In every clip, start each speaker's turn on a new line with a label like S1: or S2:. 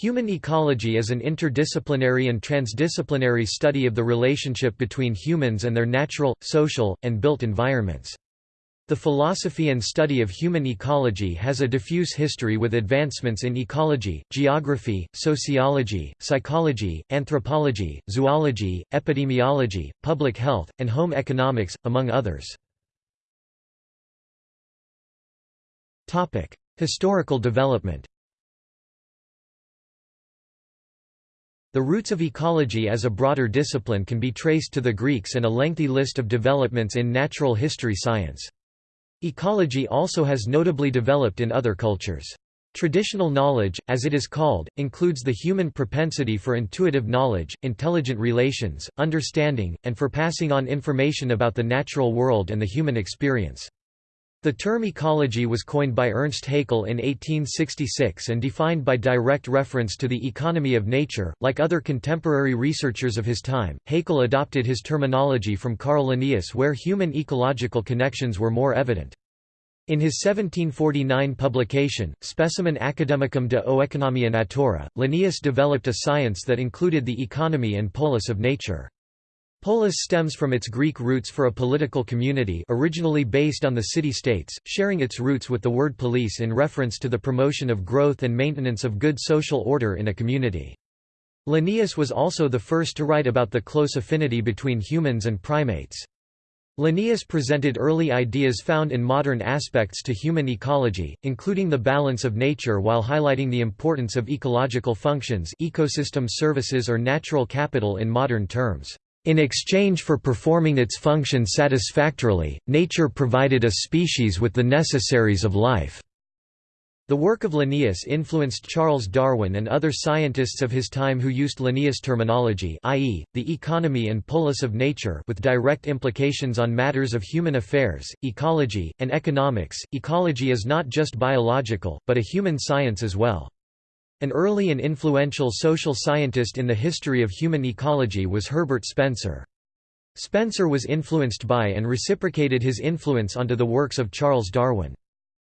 S1: Human ecology is an interdisciplinary and transdisciplinary study of the relationship between humans and their natural, social, and built environments. The philosophy and study of human ecology has a diffuse history with advancements in ecology, geography, sociology, psychology, anthropology, zoology, epidemiology, public health, and home economics, among others. Historical development The roots of ecology as a broader discipline can be traced to the Greeks and a lengthy list of developments in natural history science. Ecology also has notably developed in other cultures. Traditional knowledge, as it is called, includes the human propensity for intuitive knowledge, intelligent relations, understanding, and for passing on information about the natural world and the human experience. The term ecology was coined by Ernst Haeckel in 1866 and defined by direct reference to the economy of nature. Like other contemporary researchers of his time, Haeckel adopted his terminology from Carl Linnaeus where human ecological connections were more evident. In his 1749 publication, Specimen Academicum de Oeconomia Natura, Linnaeus developed a science that included the economy and polis of nature. Polis stems from its Greek roots for a political community originally based on the city-states, sharing its roots with the word police in reference to the promotion of growth and maintenance of good social order in a community. Linnaeus was also the first to write about the close affinity between humans and primates. Linnaeus presented early ideas found in modern aspects to human ecology, including the balance of nature while highlighting the importance of ecological functions ecosystem services or natural capital in modern terms. In exchange for performing its function satisfactorily, nature provided a species with the necessaries of life. The work of Linnaeus influenced Charles Darwin and other scientists of his time who used Linnaeus terminology i.e., the economy and polis of nature with direct implications on matters of human affairs, ecology, and economics. Ecology is not just biological, but a human science as well. An early and influential social scientist in the history of human ecology was Herbert Spencer. Spencer was influenced by and reciprocated his influence onto the works of Charles Darwin.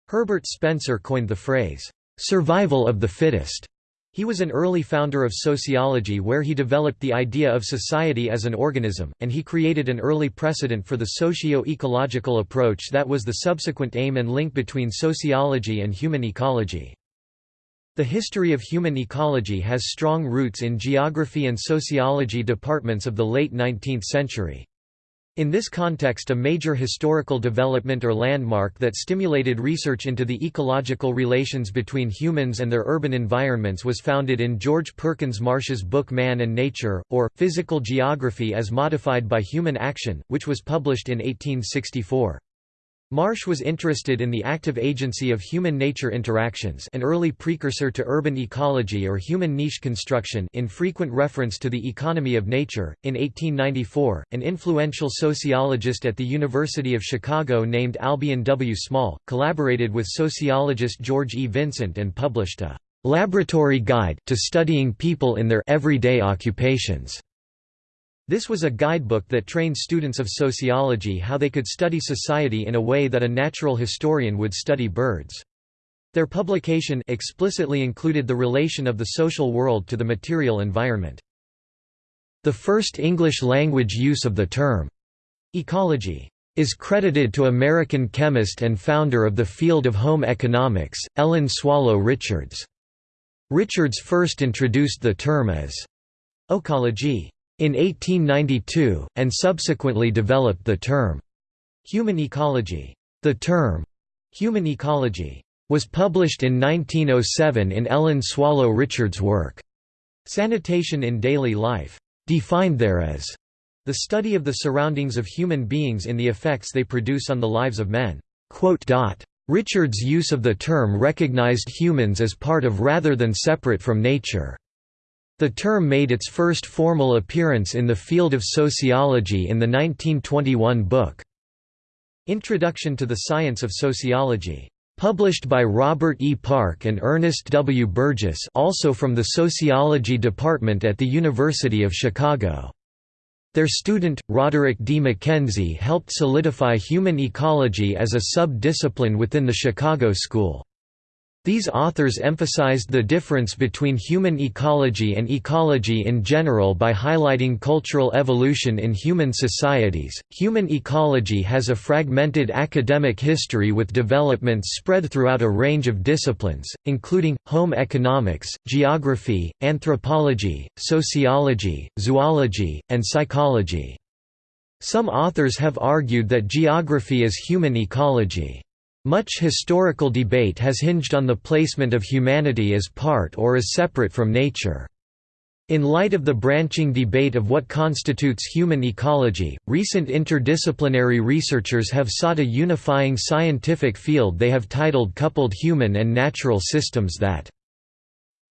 S1: Herbert Spencer coined the phrase, "'survival of the fittest'". He was an early founder of sociology where he developed the idea of society as an organism, and he created an early precedent for the socio-ecological approach that was the subsequent aim and link between sociology and human ecology. The history of human ecology has strong roots in geography and sociology departments of the late 19th century. In this context a major historical development or landmark that stimulated research into the ecological relations between humans and their urban environments was founded in George Perkins Marsh's book Man and Nature, or, Physical Geography as Modified by Human Action, which was published in 1864. Marsh was interested in the active agency of human-nature interactions an early precursor to urban ecology or human niche construction in frequent reference to the economy of nature. In 1894, an influential sociologist at the University of Chicago named Albion W. Small, collaborated with sociologist George E. Vincent and published a «laboratory guide» to studying people in their everyday occupations. This was a guidebook that trained students of sociology how they could study society in a way that a natural historian would study birds. Their publication explicitly included the relation of the social world to the material environment. The first English-language use of the term, ecology, is credited to American chemist and founder of the field of home economics, Ellen Swallow Richards. Richards first introduced the term as ecology in 1892, and subsequently developed the term human ecology. The term human ecology was published in 1907 in Ellen Swallow Richards' work Sanitation in Daily Life, defined there as the study of the surroundings of human beings in the effects they produce on the lives of men. Richards' use of the term recognized humans as part of rather than separate from nature. The term made its first formal appearance in the field of sociology in the 1921 book, Introduction to the Science of Sociology. Published by Robert E. Park and Ernest W. Burgess also from the Sociology Department at the University of Chicago. Their student, Roderick D. Mackenzie helped solidify human ecology as a sub-discipline within the Chicago School. These authors emphasized the difference between human ecology and ecology in general by highlighting cultural evolution in human societies. Human ecology has a fragmented academic history with developments spread throughout a range of disciplines, including home economics, geography, anthropology, sociology, zoology, and psychology. Some authors have argued that geography is human ecology. Much historical debate has hinged on the placement of humanity as part or as separate from nature. In light of the branching debate of what constitutes human ecology, recent interdisciplinary researchers have sought a unifying scientific field they have titled Coupled Human and Natural Systems that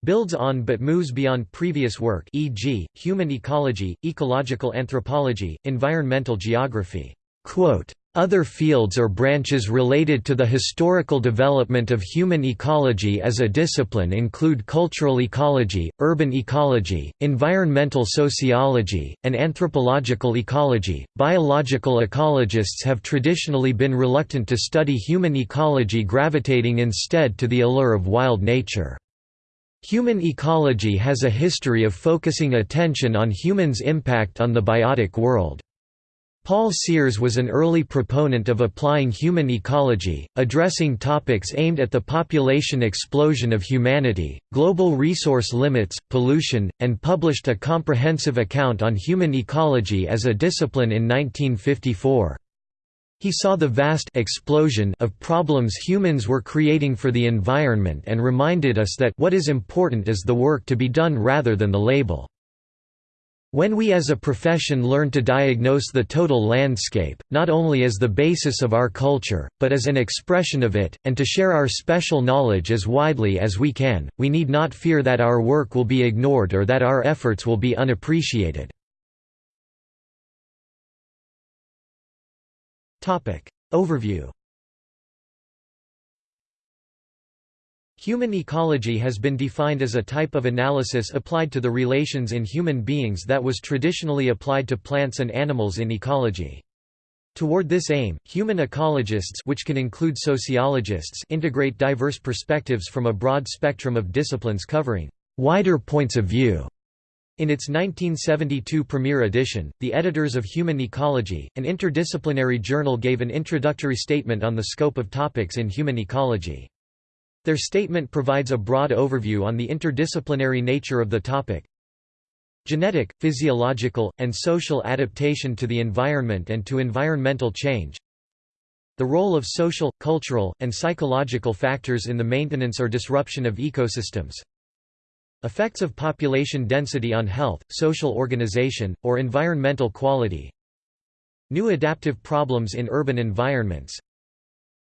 S1: builds on but moves beyond previous work e.g., human ecology, ecological anthropology, environmental geography. Quote, other fields or branches related to the historical development of human ecology as a discipline include cultural ecology, urban ecology, environmental sociology, and anthropological ecology. Biological ecologists have traditionally been reluctant to study human ecology, gravitating instead to the allure of wild nature. Human ecology has a history of focusing attention on humans' impact on the biotic world. Paul Sears was an early proponent of applying human ecology, addressing topics aimed at the population explosion of humanity, global resource limits, pollution, and published a comprehensive account on human ecology as a discipline in 1954. He saw the vast explosion of problems humans were creating for the environment and reminded us that what is important is the work to be done rather than the label. When we as a profession learn to diagnose the total landscape, not only as the basis of our culture, but as an expression of it, and to share our special knowledge as widely as we can, we need not fear that our work will be ignored or that our efforts will be unappreciated. Overview Human ecology has been defined as a type of analysis applied to the relations in human beings that was traditionally applied to plants and animals in ecology. Toward this aim, human ecologists which can include sociologists integrate diverse perspectives from a broad spectrum of disciplines covering wider points of view. In its 1972 premiere edition, the editors of Human Ecology, an interdisciplinary journal gave an introductory statement on the scope of topics in human ecology. Their statement provides a broad overview on the interdisciplinary nature of the topic. Genetic, physiological, and social adaptation to the environment and to environmental change. The role of social, cultural, and psychological factors in the maintenance or disruption of ecosystems. Effects of population density on health, social organization, or environmental quality. New adaptive problems in urban environments.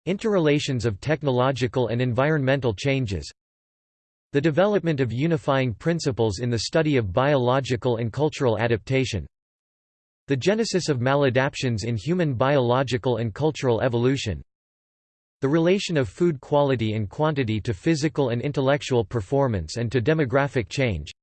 S1: Interrelations of technological and environmental changes The development of unifying principles in the study of biological and cultural adaptation The genesis of maladaptions in human biological and cultural evolution The relation of food quality and quantity to physical and intellectual performance and to demographic change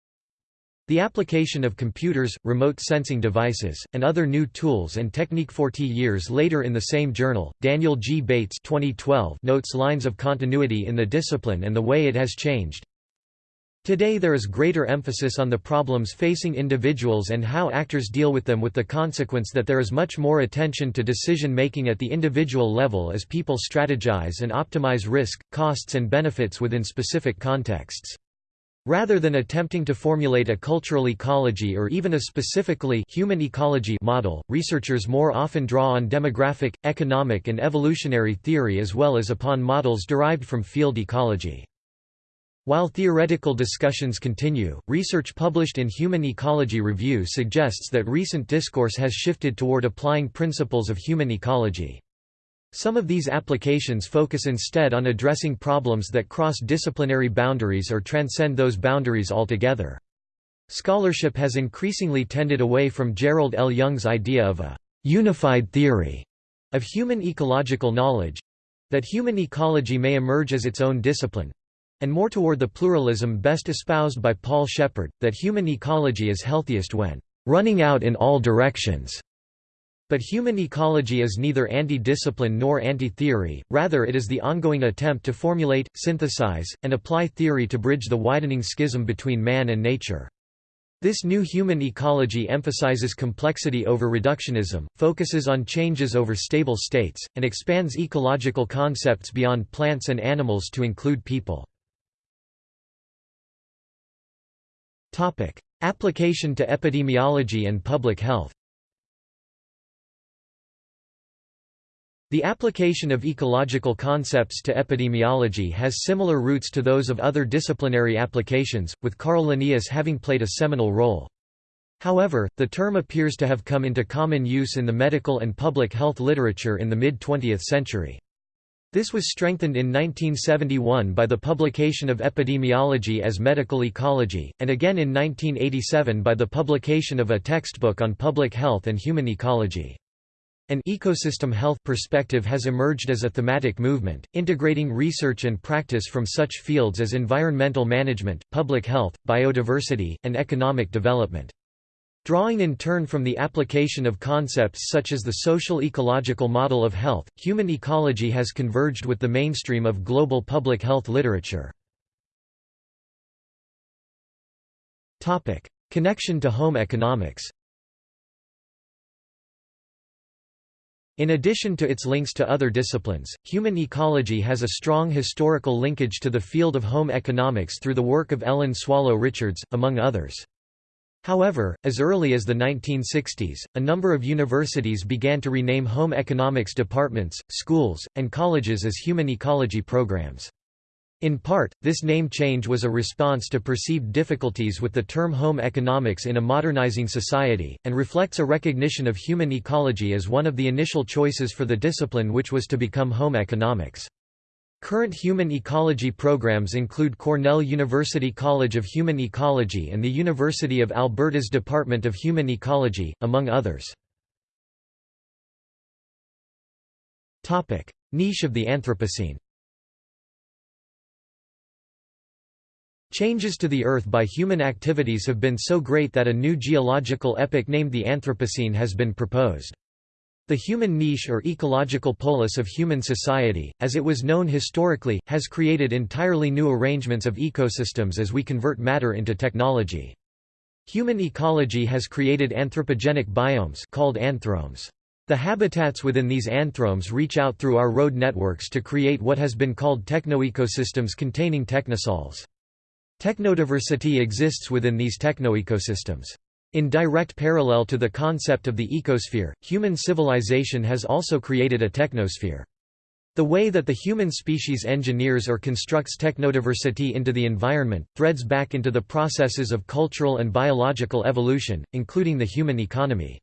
S1: the application of computers, remote sensing devices, and other new tools and technique 40 years later in the same journal, Daniel G. Bates 2012 notes lines of continuity in the discipline and the way it has changed. Today there is greater emphasis on the problems facing individuals and how actors deal with them with the consequence that there is much more attention to decision-making at the individual level as people strategize and optimize risk, costs and benefits within specific contexts. Rather than attempting to formulate a cultural ecology or even a specifically human ecology model, researchers more often draw on demographic, economic and evolutionary theory as well as upon models derived from field ecology. While theoretical discussions continue, research published in Human Ecology Review suggests that recent discourse has shifted toward applying principles of human ecology. Some of these applications focus instead on addressing problems that cross disciplinary boundaries or transcend those boundaries altogether. Scholarship has increasingly tended away from Gerald L. Young's idea of a «unified theory» of human ecological knowledge—that human ecology may emerge as its own discipline—and more toward the pluralism best espoused by Paul Shepard, that human ecology is healthiest when «running out in all directions» But human ecology is neither anti-discipline nor anti-theory, rather it is the ongoing attempt to formulate, synthesize, and apply theory to bridge the widening schism between man and nature. This new human ecology emphasizes complexity over reductionism, focuses on changes over stable states, and expands ecological concepts beyond plants and animals to include people. Application to epidemiology and public health The application of ecological concepts to epidemiology has similar roots to those of other disciplinary applications, with Carl Linnaeus having played a seminal role. However, the term appears to have come into common use in the medical and public health literature in the mid-20th century. This was strengthened in 1971 by the publication of Epidemiology as Medical Ecology, and again in 1987 by the publication of a textbook on public health and human ecology. An ecosystem health perspective has emerged as a thematic movement, integrating research and practice from such fields as environmental management, public health, biodiversity, and economic development. Drawing in turn from the application of concepts such as the social ecological model of health, human ecology has converged with the mainstream of global public health literature. Connection to home economics In addition to its links to other disciplines, human ecology has a strong historical linkage to the field of home economics through the work of Ellen Swallow Richards, among others. However, as early as the 1960s, a number of universities began to rename home economics departments, schools, and colleges as human ecology programs. In part, this name change was a response to perceived difficulties with the term home economics in a modernizing society, and reflects a recognition of human ecology as one of the initial choices for the discipline which was to become home economics. Current human ecology programs include Cornell University College of Human Ecology and the University of Alberta's Department of Human Ecology, among others. Niche of the Anthropocene Changes to the Earth by human activities have been so great that a new geological epoch named the Anthropocene has been proposed. The human niche or ecological polis of human society, as it was known historically, has created entirely new arrangements of ecosystems as we convert matter into technology. Human ecology has created anthropogenic biomes called anthromes. The habitats within these anthromes reach out through our road networks to create what has been called technoecosystems containing technosols. Technodiversity exists within these technoecosystems. In direct parallel to the concept of the ecosphere, human civilization has also created a technosphere. The way that the human species engineers or constructs technodiversity into the environment, threads back into the processes of cultural and biological evolution, including the human economy.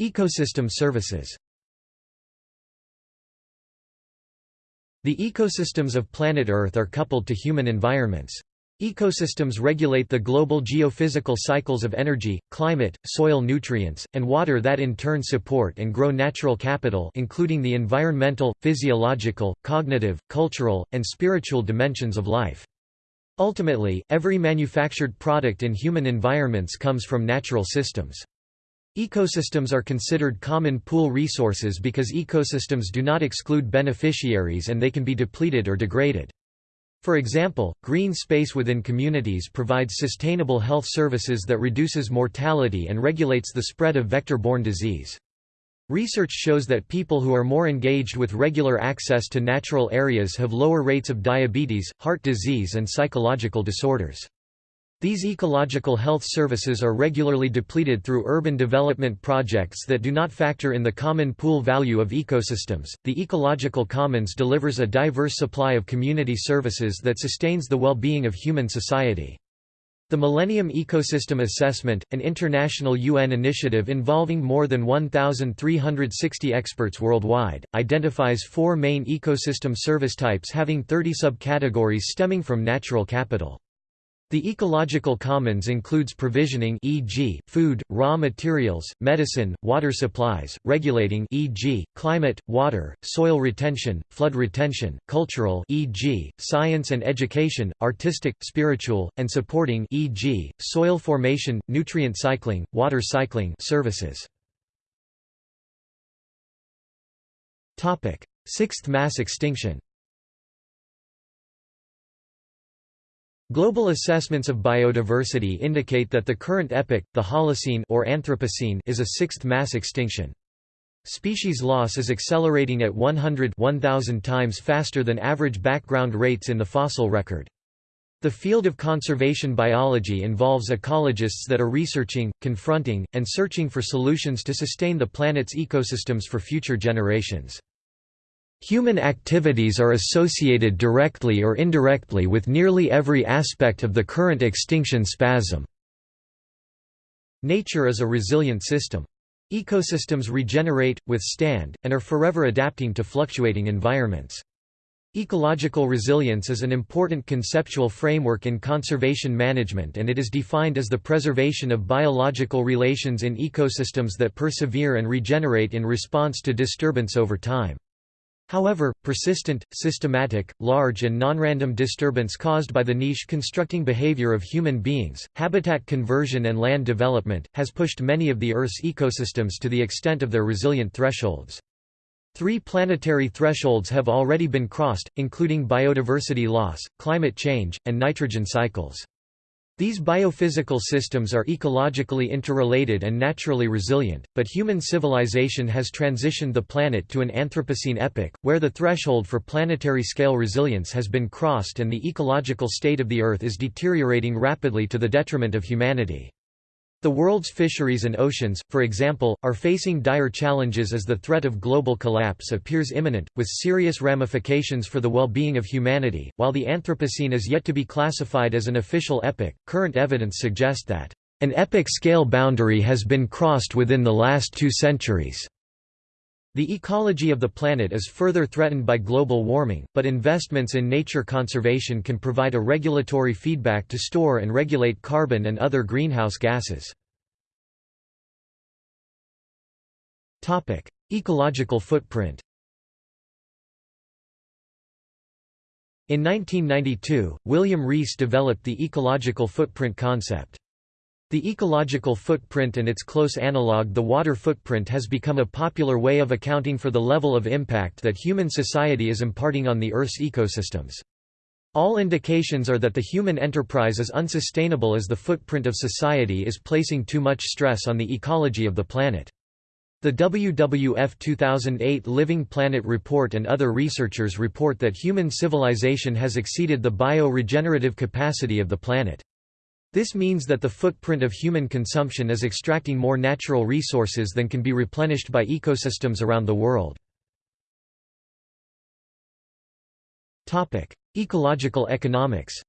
S1: Ecosystem services The ecosystems of planet Earth are coupled to human environments. Ecosystems regulate the global geophysical cycles of energy, climate, soil nutrients, and water that in turn support and grow natural capital including the environmental, physiological, cognitive, cultural, and spiritual dimensions of life. Ultimately, every manufactured product in human environments comes from natural systems. Ecosystems are considered common pool resources because ecosystems do not exclude beneficiaries and they can be depleted or degraded. For example, green space within communities provides sustainable health services that reduces mortality and regulates the spread of vector-borne disease. Research shows that people who are more engaged with regular access to natural areas have lower rates of diabetes, heart disease and psychological disorders. These ecological health services are regularly depleted through urban development projects that do not factor in the common pool value of ecosystems. The ecological commons delivers a diverse supply of community services that sustains the well-being of human society. The Millennium Ecosystem Assessment, an international UN initiative involving more than 1,360 experts worldwide, identifies four main ecosystem service types having 30 subcategories stemming from natural capital. The ecological commons includes provisioning e.g., food, raw materials, medicine, water supplies, regulating e.g., climate, water, soil retention, flood retention, cultural e.g., science and education, artistic, spiritual, and supporting e.g., soil formation, nutrient cycling, water cycling services. Sixth mass extinction Global assessments of biodiversity indicate that the current epoch, the Holocene or Anthropocene, is a sixth mass extinction. Species loss is accelerating at 100 1000 times faster than average background rates in the fossil record. The field of conservation biology involves ecologists that are researching, confronting, and searching for solutions to sustain the planet's ecosystems for future generations. Human activities are associated directly or indirectly with nearly every aspect of the current extinction spasm. Nature is a resilient system. Ecosystems regenerate, withstand, and are forever adapting to fluctuating environments. Ecological resilience is an important conceptual framework in conservation management and it is defined as the preservation of biological relations in ecosystems that persevere and regenerate in response to disturbance over time. However, persistent, systematic, large and non-random disturbance caused by the niche constructing behavior of human beings, habitat conversion and land development, has pushed many of the Earth's ecosystems to the extent of their resilient thresholds. Three planetary thresholds have already been crossed, including biodiversity loss, climate change, and nitrogen cycles. These biophysical systems are ecologically interrelated and naturally resilient, but human civilization has transitioned the planet to an Anthropocene epoch, where the threshold for planetary scale resilience has been crossed and the ecological state of the Earth is deteriorating rapidly to the detriment of humanity. The world's fisheries and oceans, for example, are facing dire challenges as the threat of global collapse appears imminent, with serious ramifications for the well-being of humanity. While the Anthropocene is yet to be classified as an official epoch, current evidence suggests that an epoch scale boundary has been crossed within the last two centuries. The ecology of the planet is further threatened by global warming, but investments in nature conservation can provide a regulatory feedback to store and regulate carbon and other greenhouse gases. Ecological footprint In 1992, William Rees developed the ecological footprint concept. The ecological footprint and its close analogue the water footprint has become a popular way of accounting for the level of impact that human society is imparting on the Earth's ecosystems. All indications are that the human enterprise is unsustainable as the footprint of society is placing too much stress on the ecology of the planet. The WWF 2008 Living Planet Report and other researchers report that human civilization has exceeded the bio-regenerative capacity of the planet. This means that the footprint of human consumption is extracting more natural resources than can be replenished by ecosystems around the world. Ecological economics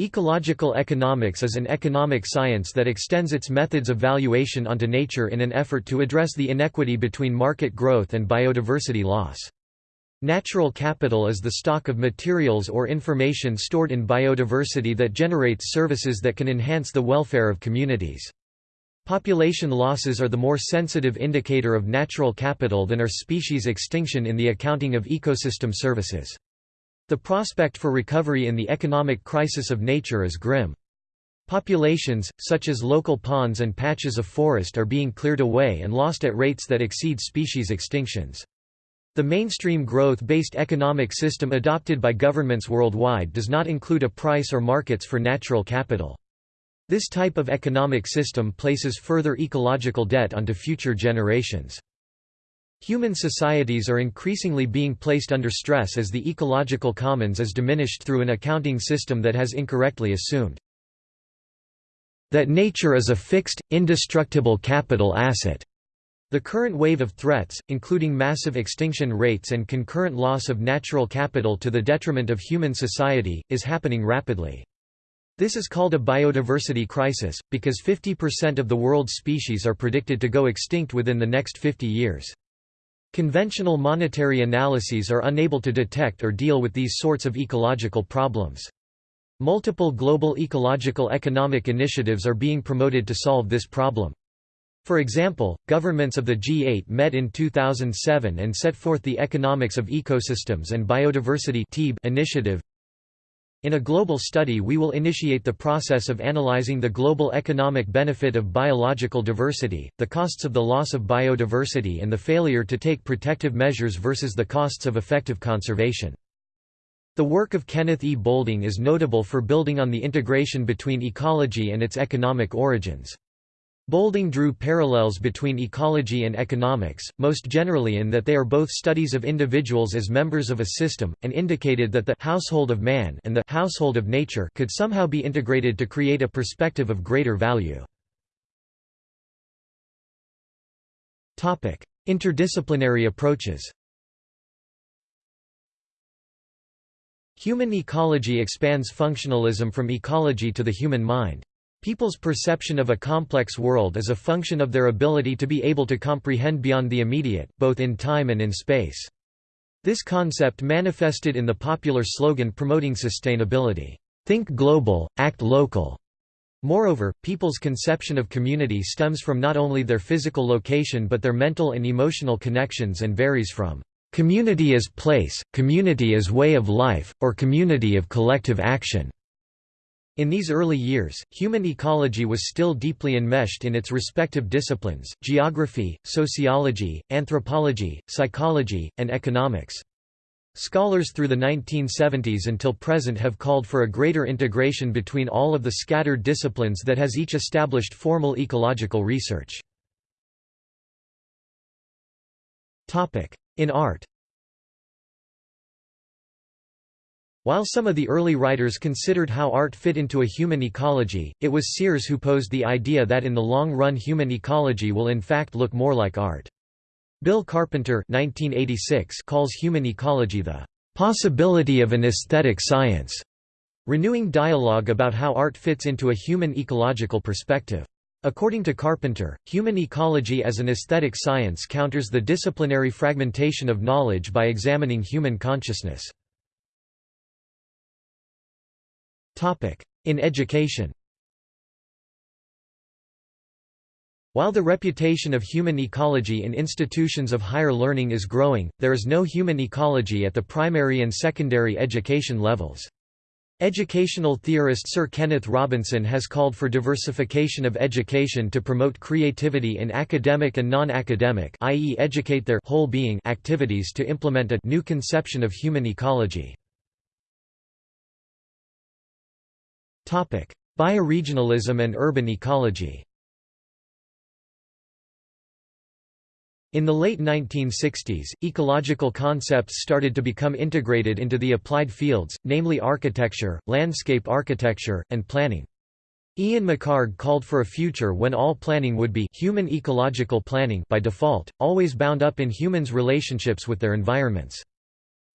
S1: Ecological economics is an economic science that extends its methods of valuation onto nature in an effort to address the inequity between market growth and biodiversity loss. Natural capital is the stock of materials or information stored in biodiversity that generates services that can enhance the welfare of communities. Population losses are the more sensitive indicator of natural capital than are species extinction in the accounting of ecosystem services. The prospect for recovery in the economic crisis of nature is grim. Populations, such as local ponds and patches of forest are being cleared away and lost at rates that exceed species extinctions. The mainstream growth-based economic system adopted by governments worldwide does not include a price or markets for natural capital. This type of economic system places further ecological debt onto future generations. Human societies are increasingly being placed under stress as the ecological commons is diminished through an accounting system that has incorrectly assumed that nature is a fixed, indestructible capital asset. The current wave of threats, including massive extinction rates and concurrent loss of natural capital to the detriment of human society, is happening rapidly. This is called a biodiversity crisis, because 50% of the world's species are predicted to go extinct within the next 50 years. Conventional monetary analyses are unable to detect or deal with these sorts of ecological problems. Multiple global ecological economic initiatives are being promoted to solve this problem. For example, governments of the G8 met in 2007 and set forth the Economics of Ecosystems and Biodiversity initiative. In a global study we will initiate the process of analyzing the global economic benefit of biological diversity, the costs of the loss of biodiversity and the failure to take protective measures versus the costs of effective conservation. The work of Kenneth E. Boulding is notable for building on the integration between ecology and its economic origins. Boulding drew parallels between ecology and economics, most generally in that they are both studies of individuals as members of a system, and indicated that the household of man and the household of nature could somehow be integrated to create a perspective of greater value. Interdisciplinary approaches Human ecology expands functionalism from ecology to the human mind. People's perception of a complex world is a function of their ability to be able to comprehend beyond the immediate, both in time and in space. This concept manifested in the popular slogan promoting sustainability, "'Think global, act local'". Moreover, people's conception of community stems from not only their physical location but their mental and emotional connections and varies from "'community as place, community as way of life, or community of collective action' In these early years, human ecology was still deeply enmeshed in its respective disciplines, geography, sociology, anthropology, psychology, and economics. Scholars through the 1970s until present have called for a greater integration between all of the scattered disciplines that has each established formal ecological research. In art While some of the early writers considered how art fit into a human ecology, it was Sears who posed the idea that in the long run human ecology will in fact look more like art. Bill Carpenter 1986 calls human ecology the possibility of an aesthetic science, renewing dialogue about how art fits into a human ecological perspective. According to Carpenter, human ecology as an aesthetic science counters the disciplinary fragmentation of knowledge by examining human consciousness. In education While the reputation of human ecology in institutions of higher learning is growing, there is no human ecology at the primary and secondary education levels. Educational theorist Sir Kenneth Robinson has called for diversification of education to promote creativity in academic and non-academic i.e. educate their whole being activities to implement a new conception of human ecology. Bioregionalism and urban ecology In the late 1960s, ecological concepts started to become integrated into the applied fields, namely architecture, landscape architecture, and planning. Ian McHarg called for a future when all planning would be human ecological planning by default, always bound up in humans' relationships with their environments.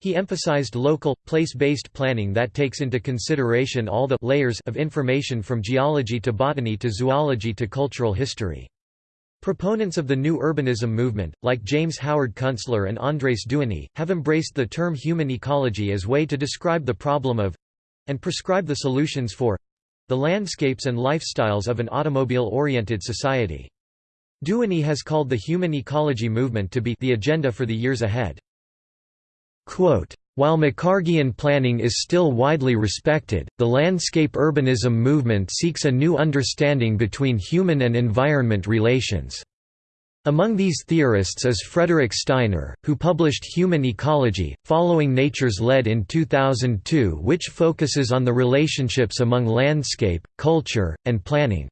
S1: He emphasized local, place-based planning that takes into consideration all the layers of information from geology to botany to zoology to cultural history. Proponents of the new urbanism movement, like James Howard Kunstler and Andres Duany, have embraced the term human ecology as way to describe the problem of—and prescribe the solutions for—the landscapes and lifestyles of an automobile-oriented society. Duany has called the human ecology movement to be the agenda for the years ahead. Quote, while McHargian planning is still widely respected, the landscape urbanism movement seeks a new understanding between human and environment relations. Among these theorists is Frederick Steiner, who published Human Ecology, Following Nature's Lead in 2002 which focuses on the relationships among landscape, culture, and planning.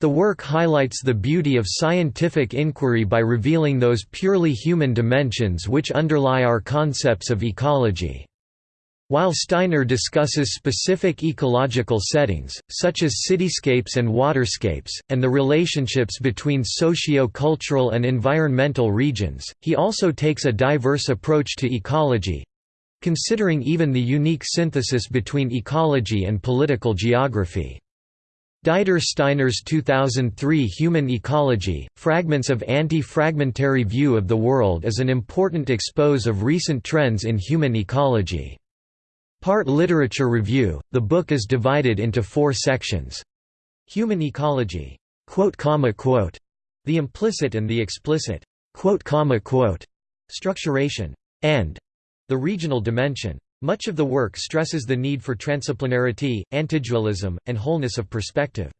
S1: The work highlights the beauty of scientific inquiry by revealing those purely human dimensions which underlie our concepts of ecology. While Steiner discusses specific ecological settings, such as cityscapes and waterscapes, and the relationships between socio-cultural and environmental regions, he also takes a diverse approach to ecology—considering even the unique synthesis between ecology and political geography. Dieter Steiner's 2003 Human Ecology, Fragments of Anti-Fragmentary View of the World is an important expose of recent trends in human ecology. Part literature review, the book is divided into four sections. Human ecology, the implicit and the explicit, structuration, and the regional dimension. Much of the work stresses the need for transdisciplinarity, antidualism, and wholeness of perspective.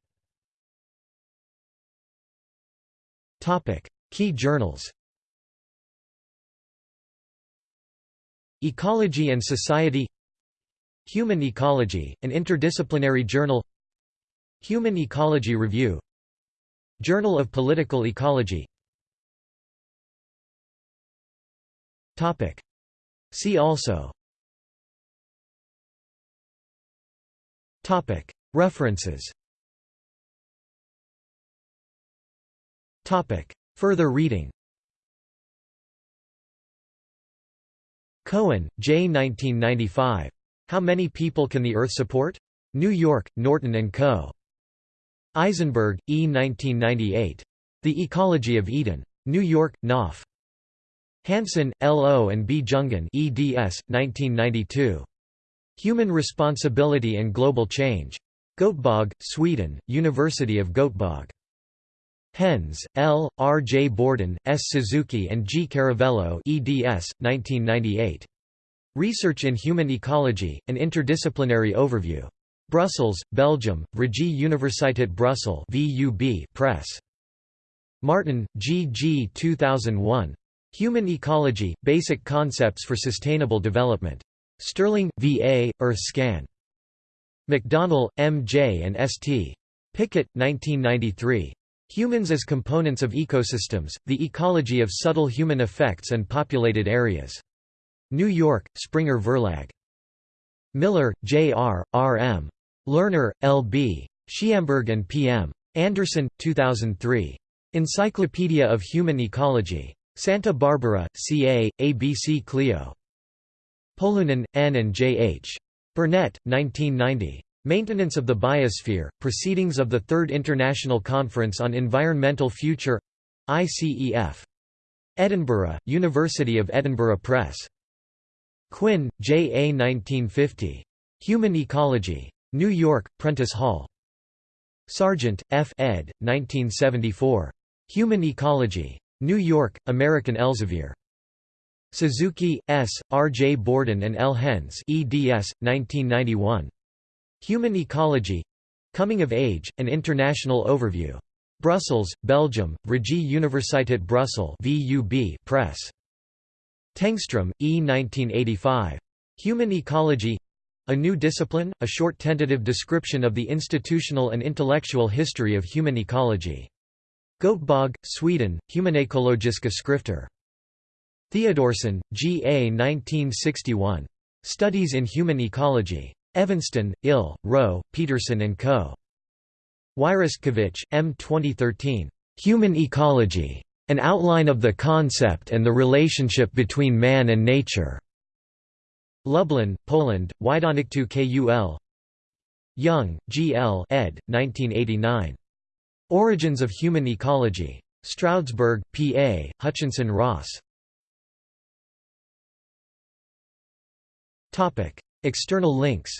S1: Topic: Key journals Ecology and Society Human Ecology, an interdisciplinary journal Human Ecology Review Journal of Political Ecology Topic: See also References Further reading Cohen, J. 1995. How Many People Can the Earth Support? New York, Norton & Co. Eisenberg, E. 1998. The Ecology of Eden. New York, Knopf. Hansen, L. O. and B. Jungen eds. 1992. Human Responsibility and Global Change. Göteborg, Sweden, University of Göteborg. Hens, L., R. J. Borden, S. Suzuki and G. Caravello eds. 1998. Research in Human Ecology, an Interdisciplinary Overview. Brussels, Belgium, Vrije Universiteit Brussels VUB Press. Marten, G. G. 2001. Human Ecology, Basic Concepts for Sustainable Development. Sterling, V.A., Earthscan. McDonnell, M. J. and S. T. Pickett, 1993. Humans as Components of Ecosystems, The Ecology of Subtle Human Effects and Populated Areas. New York, Springer Verlag. Miller, J. R., R. M. Lerner, L. B. Schiamberg and P. M. Anderson, 2003. Encyclopedia of Human Ecology. Santa Barbara, CA, ABC Clio. Polunin, N. and J. H. Burnett, 1990. Maintenance of the Biosphere, Proceedings of the Third International Conference on Environmental Future ICEF. Edinburgh, University of Edinburgh Press. Quinn, J. A. 1950. Human Ecology. New York, Prentice Hall. Sargent, F. ed. 1974. Human Ecology. New York, American Elsevier. Suzuki, S., R. J. Borden and L. Hens eds. 1991. Human Ecology Coming of Age, An International Overview. Brussels, Belgium, Vrije Universiteit Brussels VUB Press. Tengstrom, E. 1985. Human Ecology A New Discipline, a short tentative description of the institutional and intellectual history of human ecology. Göteborg, Sweden, Humanekologiska skrifter. Theodorson, G. A. 1961. Studies in Human Ecology. Evanston, Ill, Rowe, Peterson & Co. Wyrostkiewicz, M. 2013. Human Ecology. An Outline of the Concept and the Relationship Between Man and Nature. Lublin, Poland, Wydawnictwo KUL Young, G. L. ed. 1989. Origins of Human Ecology. Stroudsburg, PA, Hutchinson Ross. External links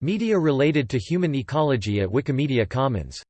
S1: Media related to human ecology at Wikimedia Commons